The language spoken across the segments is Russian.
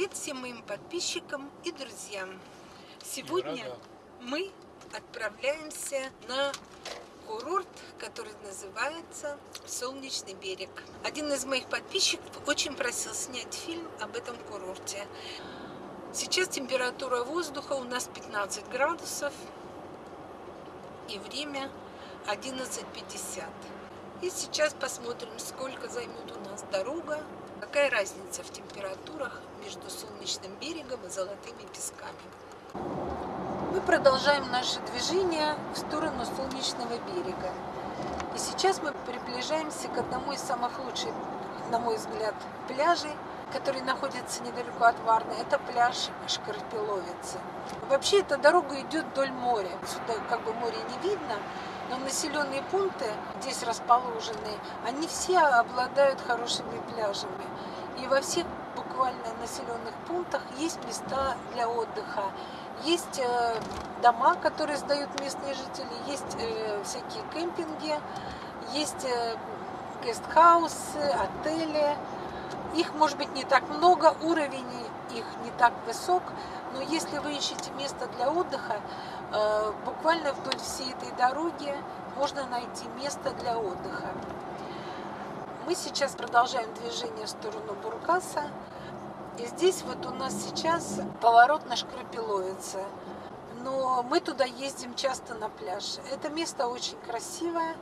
Привет всем моим подписчикам и друзьям! Сегодня мы отправляемся на курорт, который называется Солнечный берег. Один из моих подписчиков очень просил снять фильм об этом курорте. Сейчас температура воздуха у нас 15 градусов и время 11.50. И сейчас посмотрим, сколько займет у нас дорога, какая разница в температурах между Солнечным берегом и Золотыми песками. Мы продолжаем наше движение в сторону Солнечного берега. И сейчас мы приближаемся к одному из самых лучших, на мой взгляд, пляжей, который находится недалеко от Варны. Это пляж Шкарпеловицы. Вообще эта дорога идет вдоль моря. Сюда как бы море не видно, но населенные пункты здесь расположены, они все обладают хорошими пляжами. И во всех буквально населенных пунктах есть места для отдыха. Есть э, дома, которые сдают местные жители, есть э, всякие кемпинги, есть э, гестхаусы, отели. Их может быть не так много, уровень их не так высок, но если вы ищете место для отдыха, э, буквально вдоль всей этой дороги можно найти место для отдыха. Мы сейчас продолжаем движение в сторону Бургаса. И здесь вот у нас сейчас поворот на Шкрапиловице но мы туда ездим часто на пляж. Это место очень красивое.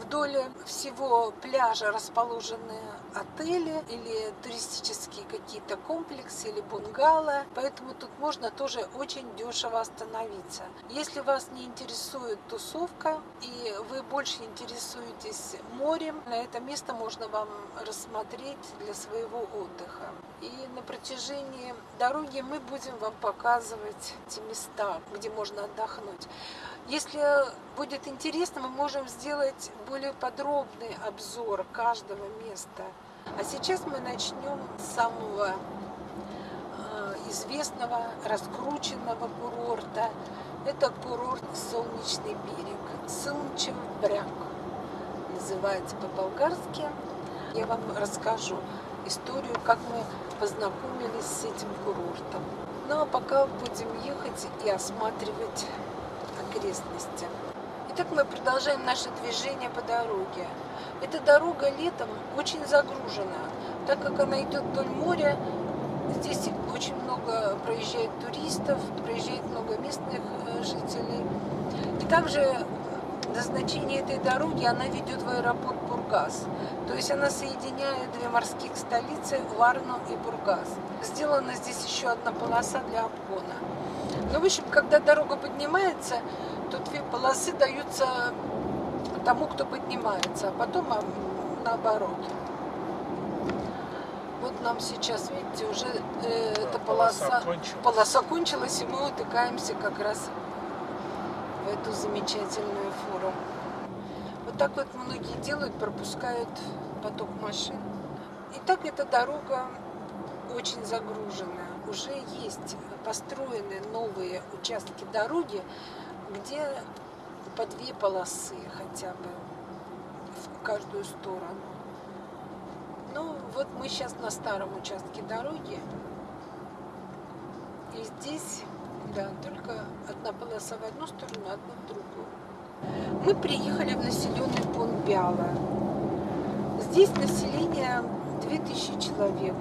Вдоль всего пляжа расположены отели или туристические какие-то комплексы или бунгало, поэтому тут можно тоже очень дешево остановиться. Если вас не интересует тусовка и вы больше интересуетесь морем, на это место можно вам рассмотреть для своего отдыха. И на протяжении дороги мы будем вам показывать эти места, где можно отдохнуть. Если будет интересно, мы можем сделать более подробный обзор каждого места. А сейчас мы начнем с самого э, известного, раскрученного курорта. Это курорт Солнечный берег, Солнчев бряг называется по-болгарски. Я вам расскажу историю, как мы познакомились с этим курортом. Ну а пока будем ехать и осматривать окрестности. Итак, мы продолжаем наше движение по дороге. Эта дорога летом очень загружена, так как она идет вдоль моря. Здесь очень много проезжает туристов, проезжает много местных э, жителей. И также назначение этой дороги, она ведет в аэропорт Бургас. То есть она соединяет две морских столицы, Варну и Бургас. Сделана здесь еще одна полоса для обгона. Ну, в общем, когда дорога поднимается, то две полосы даются тому, кто поднимается, а потом наоборот. Вот нам сейчас, видите, уже э, эта полоса, полоса, кончилась. полоса кончилась, и мы утыкаемся как раз в эту замечательную фуру. Вот так вот многие делают, пропускают поток машин. И так эта дорога очень загружена. Уже есть построены новые участки дороги, где по две полосы хотя бы в каждую сторону. Ну, вот мы сейчас на старом участке дороги. И здесь да, только одна полоса в одну сторону, одна в другую. Мы приехали в населенный пункт Бяла. Здесь население 2000 человек.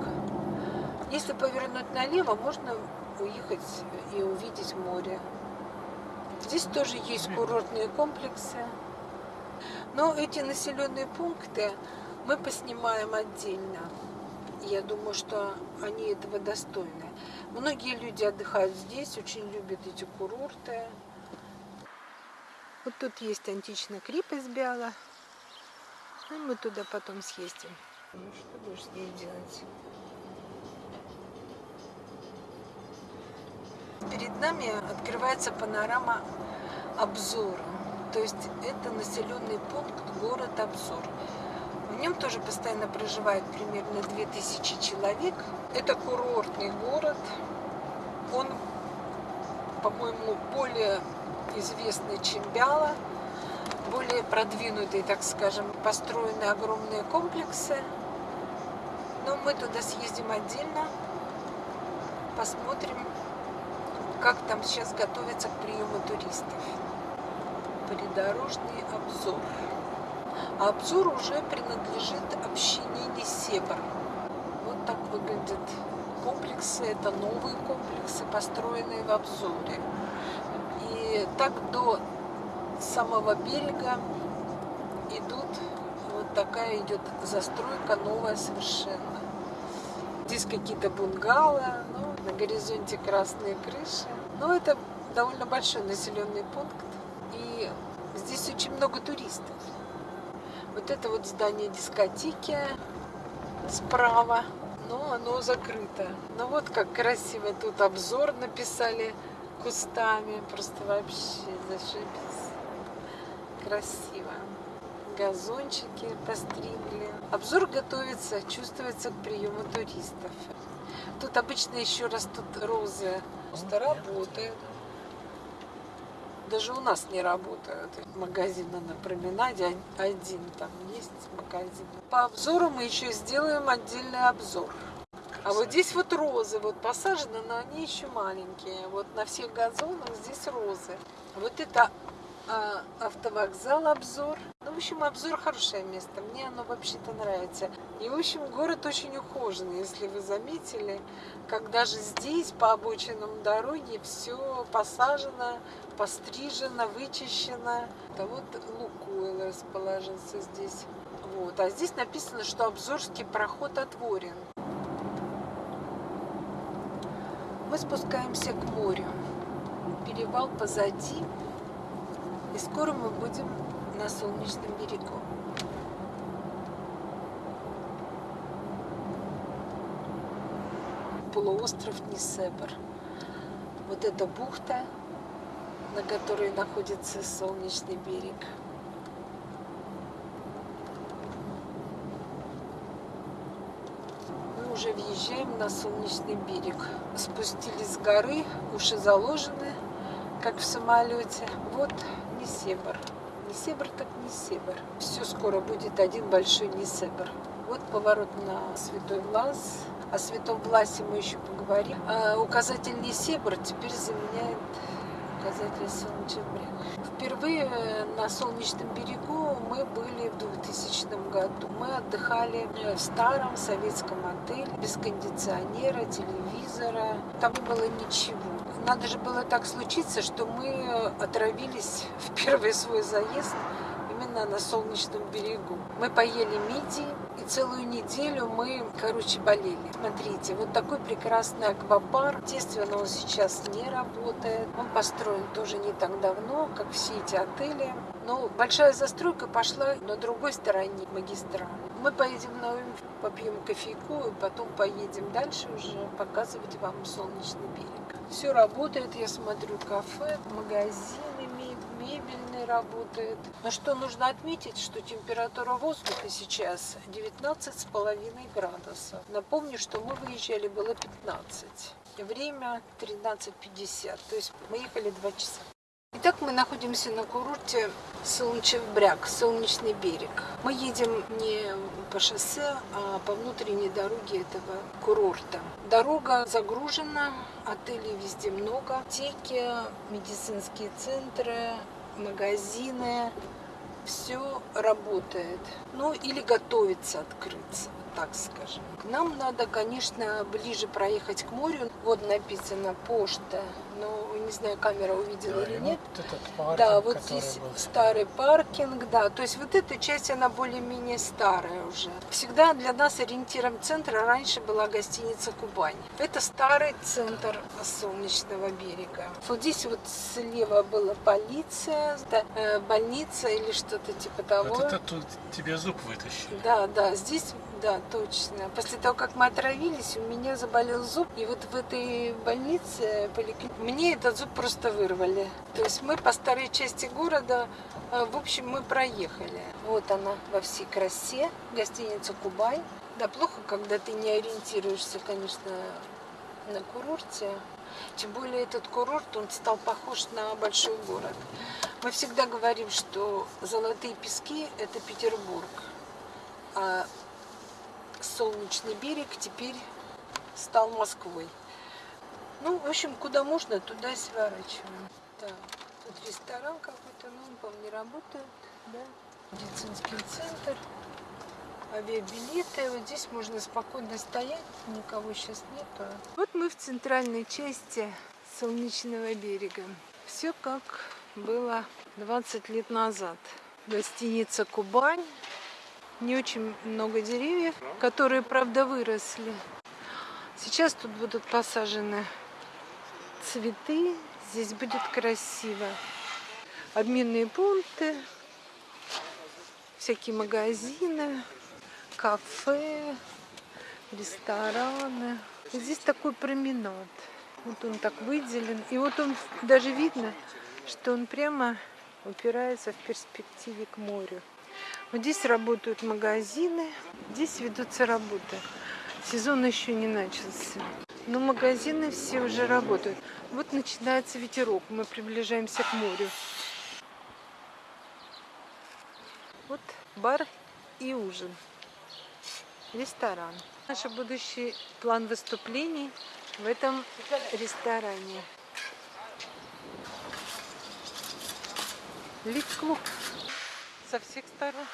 Если повернуть налево, можно уехать и увидеть море. Здесь тоже есть курортные комплексы. Но эти населенные пункты мы поснимаем отдельно. Я думаю, что они этого достойны. Многие люди отдыхают здесь, очень любят эти курорты. Вот тут есть античная крепость Бяла. И мы туда потом съездим. Ну, что будешь здесь делать? Перед нами открывается панорама обзора. То есть это населенный пункт город Обзор. В нем тоже постоянно проживает примерно 2000 человек. Это курортный город. Он, по-моему, более известный, чем Бяла. Более продвинутые, так скажем, построены огромные комплексы. Но мы туда съездим отдельно. посмотрим, как там сейчас готовится к приему туристов. Придорожный обзор. А обзор уже принадлежит общине Несебр. Вот так выглядят комплексы. Это новые комплексы, построенные в обзоре. И так до самого берега идут, вот такая идет застройка новая совершенно. Здесь какие-то бунгало, ну, на горизонте красные крыши. Но это довольно большой населенный пункт. И здесь очень много туристов. Вот это вот здание дискотеки справа, но оно закрыто. Ну вот как красиво тут обзор написали кустами. Просто вообще зашибись. Красиво. Газончики постригли. Обзор готовится, чувствуется к приему туристов. Тут обычно еще растут розы. Просто работает. Даже у нас не работают. Магазин на променаде один там есть магазин. По обзору мы еще сделаем отдельный обзор. А вот здесь вот розы, вот посажены, но они еще маленькие. Вот на всех газонах здесь розы. Вот это а, автовокзал обзор. В общем, обзор хорошее место. Мне оно вообще-то нравится. И, в общем, город очень ухоженный, если вы заметили. Как даже здесь, по обочинам дороги, все посажено, пострижено, вычищено. Это вот Лукойл расположился здесь. Вот. А здесь написано, что Обзорский проход отворен. Мы спускаемся к морю. Перевал позади. И скоро мы будем на солнечном берегу. Полуостров Несебр. Вот эта бухта, на которой находится солнечный берег. Мы уже въезжаем на солнечный берег. Спустились с горы, уши заложены, как в самолете. Вот Несебр. Несебр так Несебр. Все скоро будет один большой Несебр. Вот поворот на Святой Влас. О Святом Власе мы еще поговорим. А указатель Несебр теперь заменяет указатель Солнечный берег. Впервые на Солнечном берегу мы были в 2000 году. Мы отдыхали в старом советском отеле, без кондиционера, телевизора. Там не было ничего надо же было так случиться, что мы отравились в первый свой заезд именно на солнечном берегу. Мы поели мидии, и целую неделю мы, короче, болели. Смотрите, вот такой прекрасный аквапарк. Естественно, он сейчас не работает. Он построен тоже не так давно, как все эти отели. Но большая застройка пошла на другой стороне магистрали. Мы поедем на Уимф, попьем кофейку, и потом поедем дальше уже показывать вам солнечный берег. Все работает, я смотрю, кафе, магазины, мебельный работает. Но что нужно отметить, что температура воздуха сейчас 19,5 градусов. Напомню, что мы выезжали, было 15. Время 13.50, то есть мы ехали 2 часа. Итак, мы находимся на курорте Солнечев-Бряг, Солнечный берег. Мы едем не по шоссе, а по внутренней дороге этого курорта. Дорога загружена, отелей везде много, аптеки, медицинские центры, магазины, все работает. Ну или готовится открыться так скажем. Нам надо, конечно, ближе проехать к морю. Вот написано почта, но не знаю, камера увидела да, или нет. Вот этот паркинг, да, вот здесь был... старый паркинг, да. То есть вот эта часть, она более-менее старая уже. Всегда для нас ориентиром центра раньше была гостиница Кубань. Это старый центр Солнечного берега. Вот здесь вот слева была полиция, да, э, больница или что-то типа того. Вот это тут тебе зуб вытащили. Да, да, здесь да, точно. После того, как мы отравились, у меня заболел зуб. И вот в этой больнице мне этот зуб просто вырвали. То есть мы по старой части города, э, в общем, мы проехали. Вот она во всей красе, гостиница Кубай. Да, плохо, когда ты не ориентируешься, конечно, на курорте. Тем более этот курорт, он стал похож на большой город. Мы всегда говорим, что золотые пески – это Петербург. А Солнечный берег теперь стал Москвой. Ну, в общем, куда можно, туда сворачиваем. Так, тут ресторан какой-то, ну, он, по-моему, не работает, да? Медицинский центр, авиабилеты. Вот здесь можно спокойно стоять, никого сейчас нету. Вот мы в центральной части Солнечного берега. Все как было 20 лет назад. Гостиница «Кубань». Не очень много деревьев, которые, правда, выросли. Сейчас тут будут посажены цветы. Здесь будет красиво. Обменные пункты, всякие магазины, кафе, рестораны. Здесь такой променад. Вот он так выделен. И вот он даже видно, что он прямо упирается в перспективе к морю. Вот здесь работают магазины, здесь ведутся работы. Сезон еще не начался. Но магазины все уже работают. Вот начинается ветерок. Мы приближаемся к морю. Вот бар и ужин. Ресторан. Наш будущий план выступлений в этом ресторане. Лифт-клуб со всех сторон.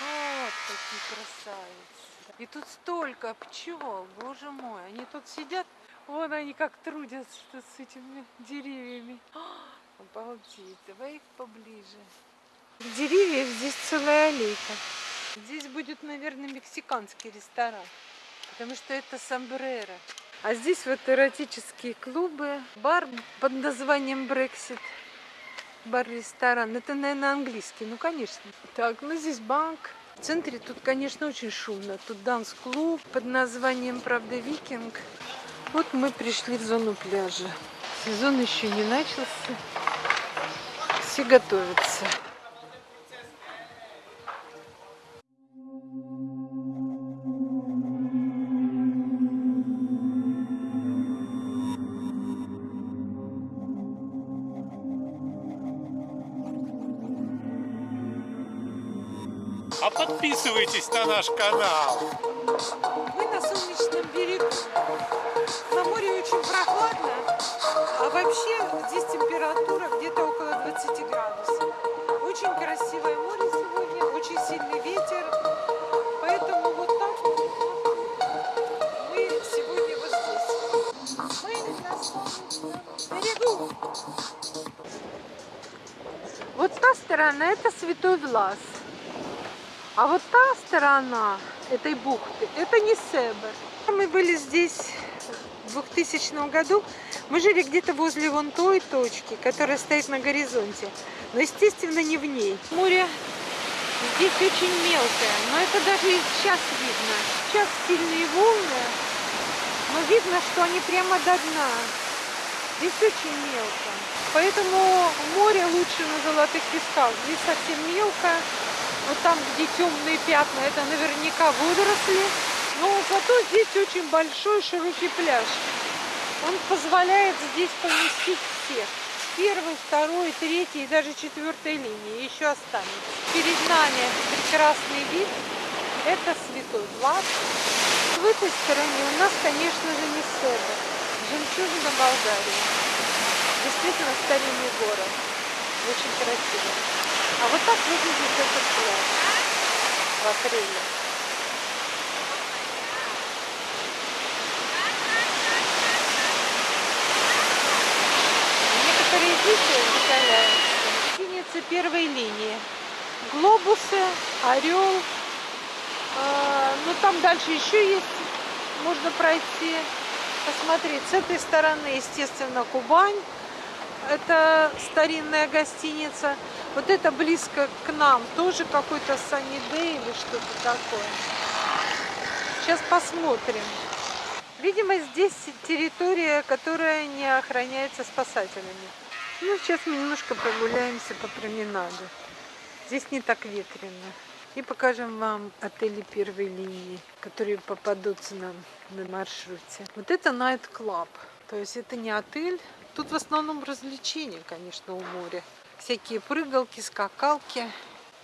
Вот какие красавицы. И тут столько пчел, боже мой. Они тут сидят, вон они как трудятся с этими деревьями. Обалдеть, давай их поближе. Деревьев здесь целая аллейка. Здесь будет, наверное, мексиканский ресторан, потому что это сомбреро. А здесь вот эротические клубы, бар под названием Брексит бар-ресторан. Это, наверное, английский. Ну, конечно. Так, ну здесь банк. В центре тут, конечно, очень шумно. Тут данс-клуб под названием, правда, Викинг. Вот мы пришли в зону пляжа. Сезон еще не начался. Все готовятся. Подписывайтесь на наш канал. Мы на солнечном берегу. На море очень прохладно, а вообще здесь температура где-то около 20 градусов. Очень красивое море сегодня, очень сильный ветер. Поэтому вот так мы сегодня вот здесь. Мы на солнечном берегу. Вот та сторона это Святой Влас. А вот та сторона этой бухты, это не Себер. Мы были здесь в 2000 году. Мы жили где-то возле вон той точки, которая стоит на горизонте. Но, естественно, не в ней. Море здесь очень мелкое, но это даже и сейчас видно. Сейчас сильные волны, но видно, что они прямо до дна. Здесь очень мелко. Поэтому море лучше на золотых песках. Здесь совсем мелко. Вот там, где темные пятна, это наверняка водоросли. Но зато здесь очень большой широкий пляж. Он позволяет здесь поместить всех. Первой, второй, третьей и даже четвертой линии еще останется. Перед нами прекрасный вид. Это Святой Влад. В этой стороне у нас, конечно же, не Себер. Жемчужина Болгарии. Действительно старинный город. Очень красиво. А вот так выглядит этот пляж в апреле. Некоторые дети закаляются. Гостиницы первой линии. Глобусы, орел. А, ну там дальше еще есть. Можно пройти, посмотреть. С этой стороны, естественно, Кубань. Это старинная гостиница. Вот это близко к нам. Тоже какой-то Саниде или что-то такое. Сейчас посмотрим. Видимо, здесь территория, которая не охраняется спасателями. Ну, сейчас мы немножко прогуляемся по променаду. Здесь не так ветрено. И покажем вам отели первой линии, которые попадутся нам на маршруте. Вот это Night Club. То есть это не отель. Тут в основном развлечения, конечно, у моря. Всякие прыгалки, скакалки.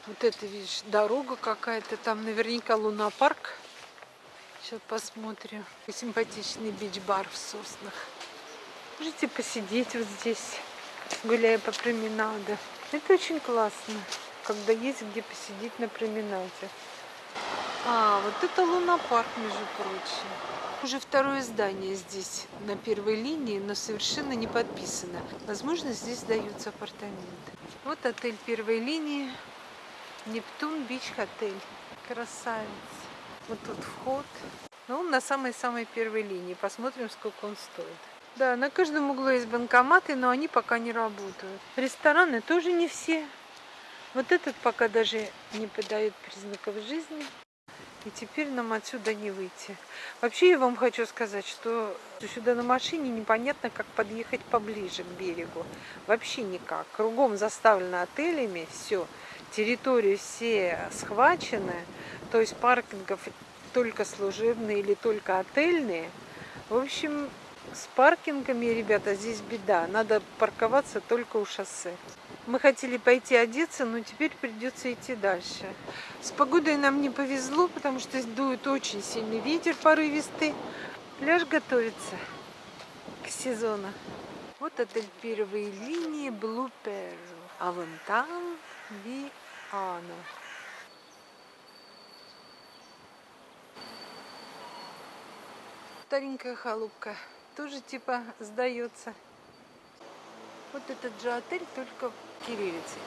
Вот это, видишь, дорога какая-то. Там наверняка лунопарк. Сейчас посмотрим. Симпатичный бич-бар в соснах. Можете посидеть вот здесь, гуляя по променаду. Это очень классно, когда есть где посидеть на променаде. А, вот это лунопарк, между прочим. Уже второе здание здесь, на первой линии, но совершенно не подписано. Возможно, здесь сдаются апартаменты. Вот отель первой линии. Нептун Бич Отель. Красавец. Вот тут вход. Ну, он на самой-самой первой линии. Посмотрим, сколько он стоит. Да, на каждом углу есть банкоматы, но они пока не работают. Рестораны тоже не все. Вот этот пока даже не подает признаков жизни. И теперь нам отсюда не выйти. Вообще я вам хочу сказать, что сюда на машине непонятно, как подъехать поближе к берегу. Вообще никак. Кругом заставлено отелями, все. Территории все схвачены. То есть паркингов только служебные или только отельные. В общем, с паркингами, ребята, здесь беда. Надо парковаться только у шоссе. Мы хотели пойти одеться, но теперь придется идти дальше. С погодой нам не повезло, потому что дует очень сильный ветер порывистый. Пляж готовится к сезону. Вот отель первой линии Blue Pearl. А вон там Виана. Старенькая халупка. Тоже типа сдается. Вот этот же отель, только кириллицей.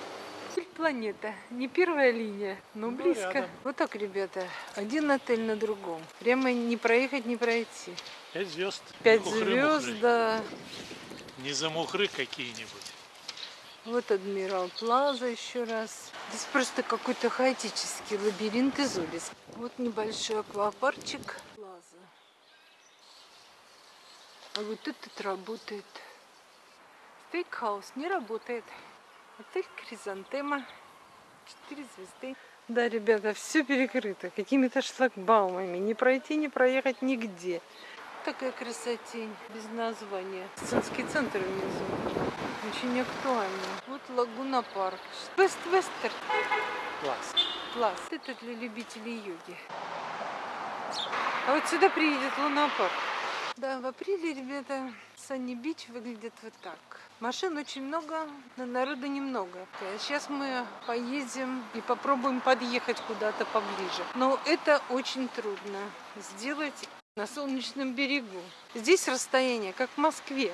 Отель планета. Не первая линия, но Ну, близко. рядом. Вот так, ребята. Один отель на другом. Прямо не проехать, не пройти. Пять звезд. Пять Мухры, звезд, мухры. да. Не за мухры какие-нибудь. Вот Адмирал Плаза еще раз. Здесь просто какой-то хаотический лабиринт из улиц. Вот небольшой аквапарчик. Плаза. А вот этот работает. Стейкхаус не работает. Отель Кризантема. Четыре звезды. Да, ребята, все перекрыто какими-то шлагбаумами. Не пройти, не проехать нигде. Такая красотень, без названия. Сценский центр внизу. Очень актуально. Вот Лагуна парк. Вест Вестер. Класс. Класс. Это для любителей йоги. А вот сюда приедет Луна парк. Да, в апреле, ребята, Санни Бич выглядит вот так. Машин очень много, но народа немного. Сейчас мы поедем и попробуем подъехать куда-то поближе. Но это очень трудно сделать на солнечном берегу. Здесь расстояние, как в Москве.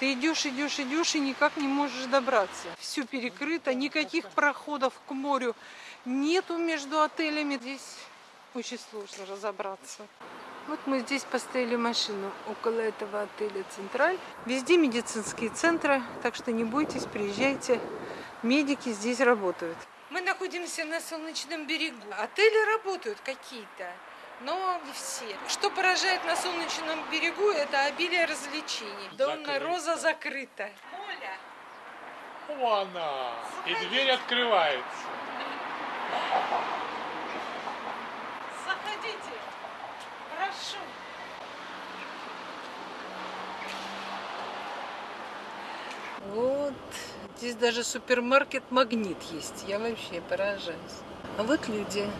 Ты идешь, идешь, идешь и никак не можешь добраться. Все перекрыто, никаких проходов к морю нету между отелями. Здесь очень сложно разобраться. Вот мы здесь поставили машину около этого отеля «Централь». Везде медицинские центры, так что не бойтесь, приезжайте. Медики здесь работают. Мы находимся на Солнечном берегу. Отели работают какие-то, но не все. Что поражает на Солнечном берегу, это обилие развлечений. Донна. Роза закрыта. Оля, О, она! И дверь открывается. Прошу. Вот. Здесь даже супермаркет Магнит есть. Я вообще поражаюсь. А вот люди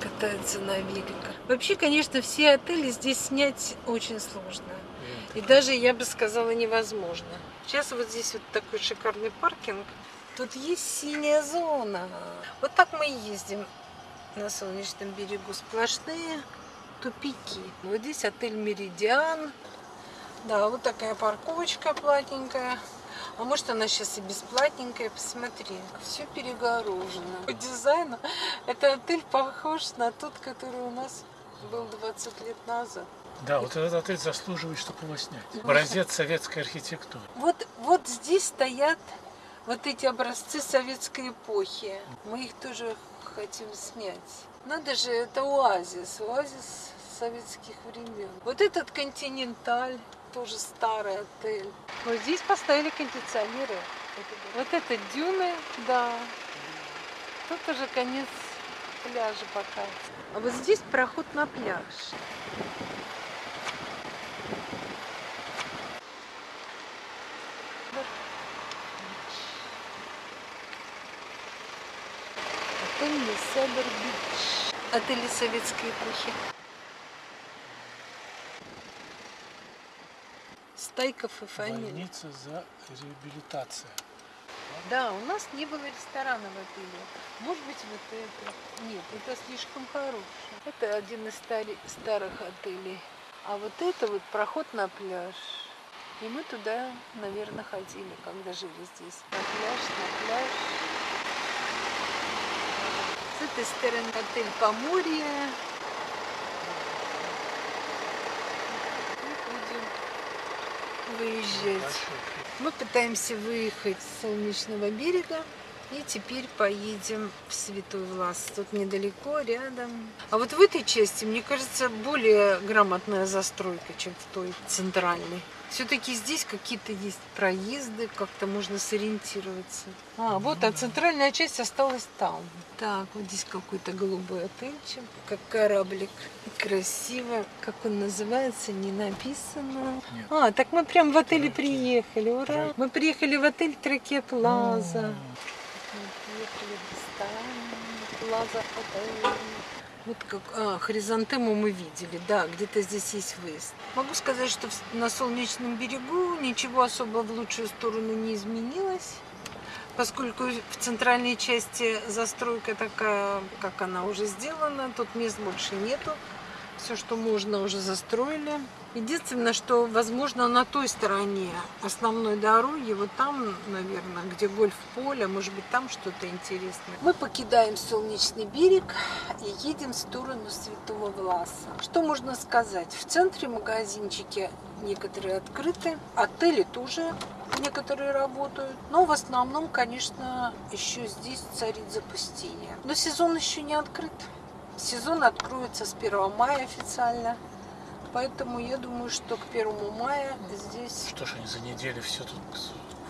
катаются на великах. Вообще, конечно, все отели здесь снять очень сложно. И даже, я бы сказала, невозможно. Сейчас вот здесь вот такой шикарный паркинг. Тут есть синяя зона. Вот так мы и ездим на солнечном берегу. Сплошные тупики. Вот здесь отель Меридиан. Да, вот такая парковочка платненькая. А может она сейчас и бесплатненькая, посмотри. Все перегорожено. По дизайну это отель похож на тот, который у нас был 20 лет назад. Да, вот этот отель заслуживает, чтобы его снять. Образец советской архитектуры. Вот, вот здесь стоят вот эти образцы советской эпохи. Мы их тоже хотим снять. Надо же, это оазис, оазис советских времен. Вот этот континенталь, тоже старый отель. Вот здесь поставили кондиционеры. Вот это дюны, да. Тут уже конец пляжа пока. А вот здесь проход на пляж. Отель Лесебр Бич. Отели советской эпохи. Стайков и фамилия. Больница за реабилитацией. Да, у нас не было ресторана в отеле. Может быть, вот это. Нет, это слишком хорошее. Это один из стари- старых отелей. А вот это вот проход на пляж. И мы туда, наверное, ходили, когда жили здесь. На пляж, на пляж. С этой стороны отель Поморье. И будем выезжать. Мы пытаемся выехать с Солнечного берега и теперь поедем в Святой Влас. Тут недалеко, рядом. А вот в этой части, мне кажется, более грамотная застройка, чем в той центральной. Все-таки здесь какие-то есть проезды, как-то можно сориентироваться. А, вот, а центральная часть осталась там. Так, вот здесь какой-то голубой отельчик, как кораблик. Красиво. Как он называется, не написано. Нет. А, так мы прям в отеле приехали, ура! Мы приехали в отель Траке Плаза. Отель. Вот как, а, хризантему мы видели, да, где-то здесь есть выезд. Могу сказать, что на Солнечном берегу ничего особо в лучшую сторону не изменилось, поскольку в центральной части застройка такая, как она уже сделана, тут мест больше нету. Все, что можно, уже застроили. Единственное, что, возможно, на той стороне основной дороги, вот там, наверное, где гольф-поле, может быть, там что-то интересное. Мы покидаем Солнечный берег и едем в сторону Святого Власа. Что можно сказать? В центре магазинчики некоторые открыты, отели тоже некоторые работают. Но в основном, конечно, еще здесь царит запустение. Но сезон еще не открыт. Сезон откроется с 1 мая официально. Поэтому я думаю, что к 1 мая здесь... Что ж они за неделю все тут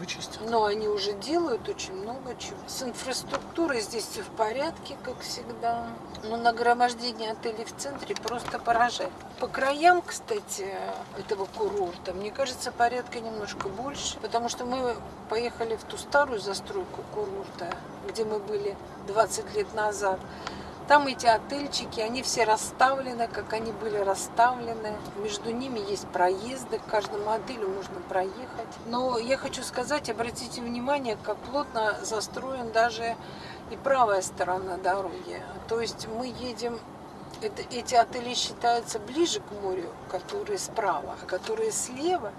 вычистят? Но они уже делают очень много чего. С инфраструктурой здесь все в порядке, как всегда. Но нагромождение отелей в центре просто поражает. По краям, кстати, этого курорта, мне кажется, порядка немножко больше. Потому что мы поехали в ту старую застройку курорта, где мы были 20 лет назад. Там эти отельчики, они все расставлены, как они были расставлены. Между ними есть проезды, к каждому отелю можно проехать. Но я хочу сказать, обратите внимание, как плотно застроен даже и правая сторона дороги. То есть мы едем, это, эти отели считаются ближе к морю, которые справа, а которые слева,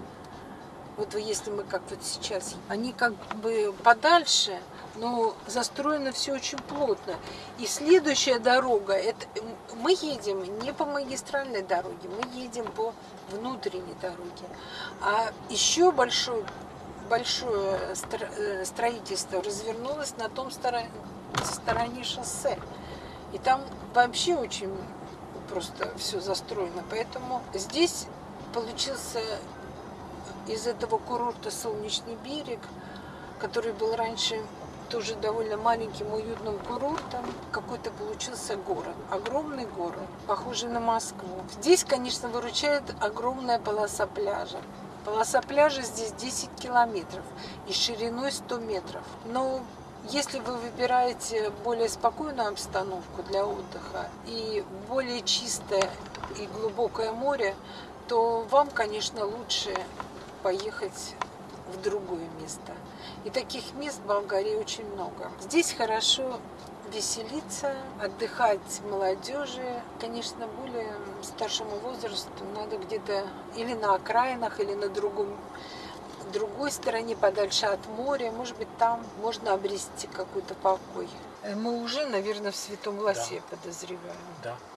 вот если мы как вот сейчас, они как бы подальше, но застроено все очень плотно. И следующая дорога, это мы едем не по магистральной дороге, мы едем по внутренней дороге. А еще большое, большое э, строительство развернулось на том стороне, стороне шоссе. И там вообще очень просто все застроено. Поэтому здесь получился из этого курорта Солнечный берег, который был раньше тоже довольно маленьким уютным курортом, какой-то получился город, огромный город, похожий на Москву. Здесь, конечно, выручает огромная полоса пляжа. Полоса пляжа здесь 10 километров и шириной 100 метров. Но если вы выбираете более спокойную обстановку для отдыха и более чистое и глубокое море, то вам, конечно, лучше поехать в другое место. И таких мест в Болгарии очень много. Здесь хорошо веселиться, отдыхать молодежи. Конечно, более старшему возрасту надо где-то или на окраинах, или на другом другой стороне, подальше от моря. Может быть, там можно обрести какой-то покой. Э, Мы уже, наверное, в Святом Ласе, я подозреваю. Да.